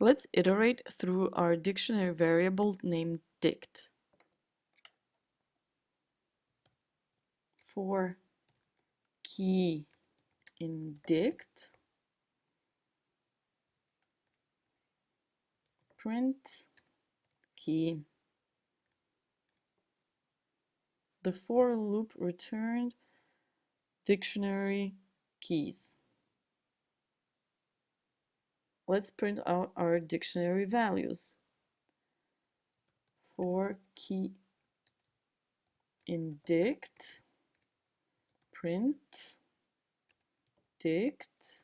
Let's iterate through our dictionary variable named dict. For key in dict, print key. The for loop returned dictionary keys. Let's print out our dictionary values. For key in dict, print dict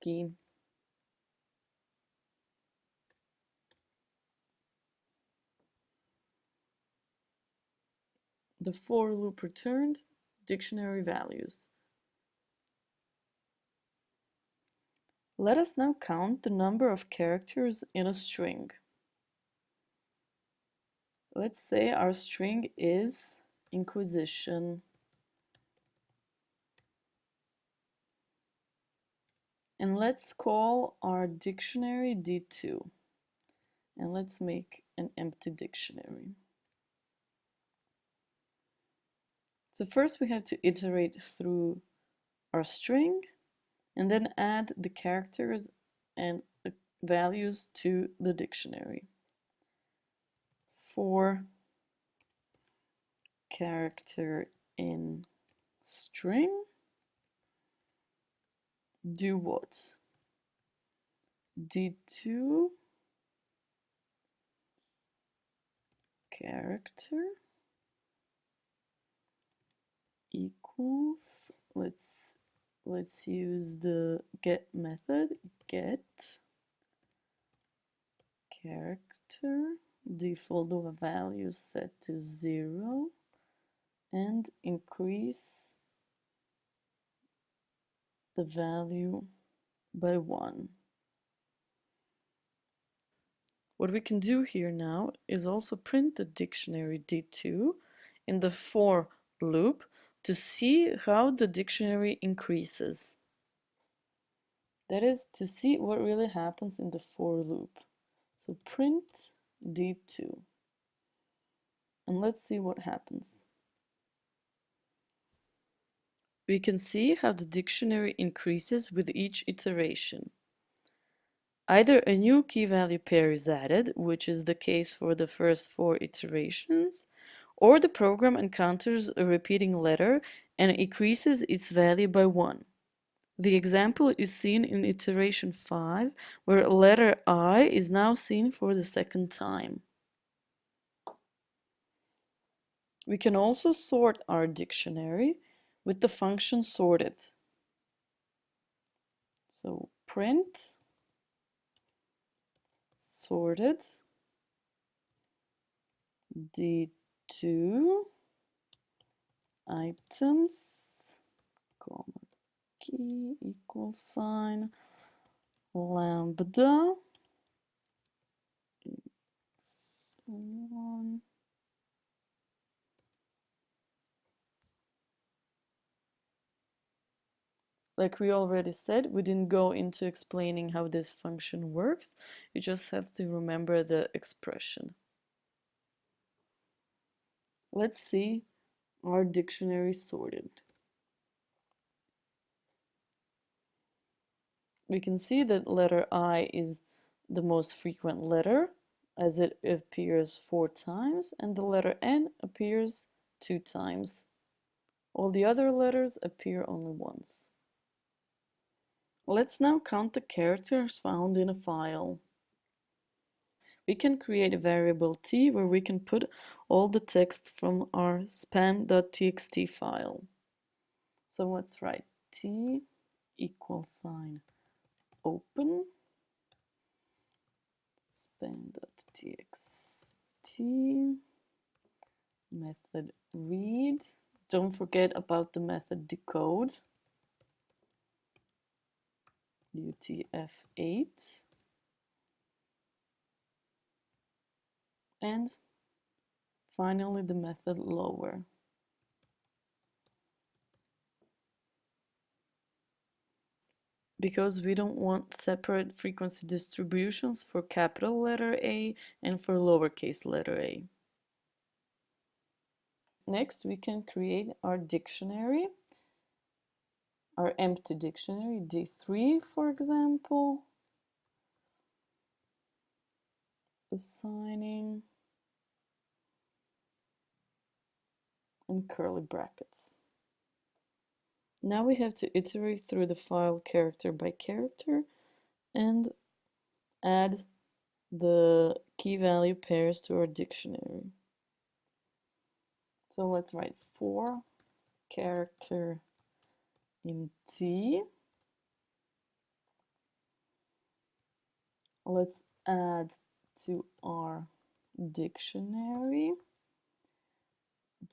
key. The for loop returned dictionary values. Let us now count the number of characters in a string. Let's say our string is Inquisition. And let's call our dictionary D2. And let's make an empty dictionary. So first we have to iterate through our string and then add the characters and values to the dictionary. For character in string, do what? D2 character equals let's let's use the get method get character default value set to zero and increase the value by one. What we can do here now is also print the dictionary D2 in the for loop to see how the dictionary increases. That is to see what really happens in the for loop. So print D2 and let's see what happens. We can see how the dictionary increases with each iteration. Either a new key value pair is added, which is the case for the first four iterations, or the program encounters a repeating letter and increases its value by 1. The example is seen in iteration 5, where letter I is now seen for the second time. We can also sort our dictionary with the function sorted. So print sorted d two items, comma key equal sign lambda one Like we already said, we didn't go into explaining how this function works. You just have to remember the expression. Let's see our dictionary sorted. We can see that letter I is the most frequent letter as it appears four times and the letter N appears two times. All the other letters appear only once. Let's now count the characters found in a file we can create a variable t where we can put all the text from our span.txt file. So let's write t equal sign open span.txt method read. Don't forget about the method decode utf8 and finally the method lower. because we don't want separate frequency distributions for capital letter A and for lowercase letter a. Next, we can create our dictionary, our empty dictionary, D3, for example. Assigning and curly brackets. Now we have to iterate through the file character by character and add the key value pairs to our dictionary. So let's write for character in T. Let's add to our dictionary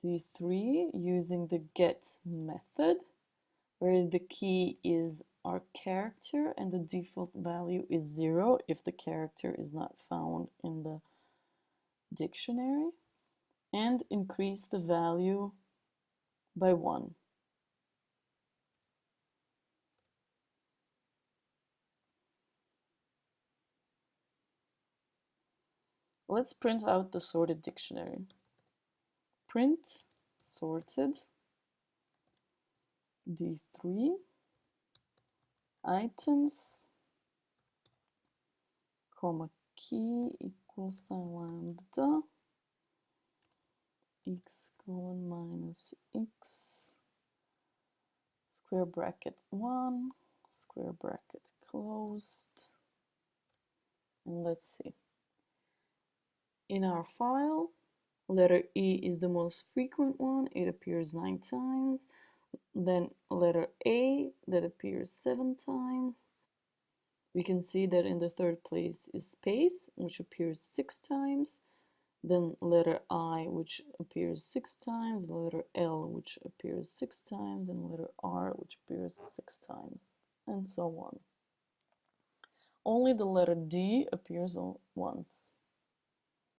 D3 using the get method where the key is our character and the default value is zero if the character is not found in the dictionary and increase the value by one. Let's print out the sorted dictionary. Print sorted D3 items comma key equals lambda x colon minus x square bracket 1 square bracket closed and let's see in our file letter E is the most frequent one. It appears nine times. Then letter A that appears seven times. We can see that in the third place is space which appears six times. Then letter I which appears six times, letter L which appears six times, and letter R which appears six times, and so on. Only the letter D appears once.